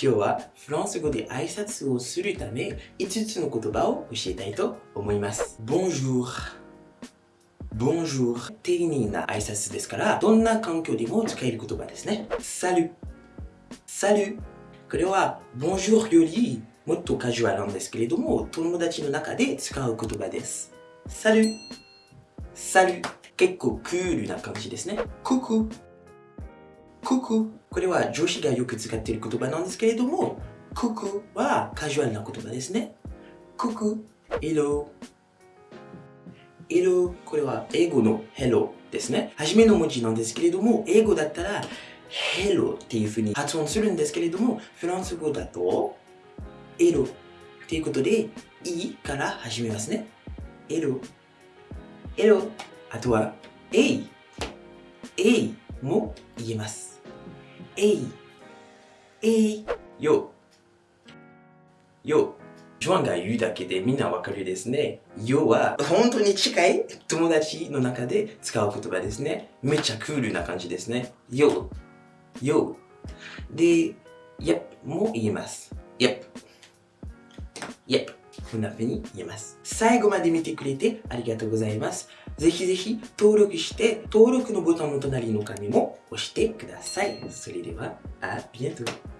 今日はフランス語で挨拶をするため5つの言葉を教えたいと思います。Bonjour Bonjour 丁寧な挨拶ですからどんな環境でも使える言葉ですね。Salut Salut これは Bonjour よりもっとカジュアルなんですけれども友達の中で使う言葉です。Salut Salut 結構クールな感じですね。クククこれは女子がよく使っている言葉なんですけれども、ククはカジュアルな言葉ですね。クク、エロ、エロ、これは英語の hello ですね。初めの文字なんですけれども、英語だったら hello っていう風に発音するんですけれども、フランス語だとエロっていうことで、いから始めますね。エロ、エロ、あとは、えい、えいも言えます。えい、えい、よ、よ。ジョアンが言うだけでみんなわかるですね。よは本当に近い友達の中で使う言葉ですね。めっちゃクールな感じですね。よ、よ。で、yep も言えます。yep, yep こんな風に言えます。最後まで見てくれてありがとうございます。ぜひぜひ登録して、登録のボタンの隣の紙も押してください。それでは、あ、りがとう。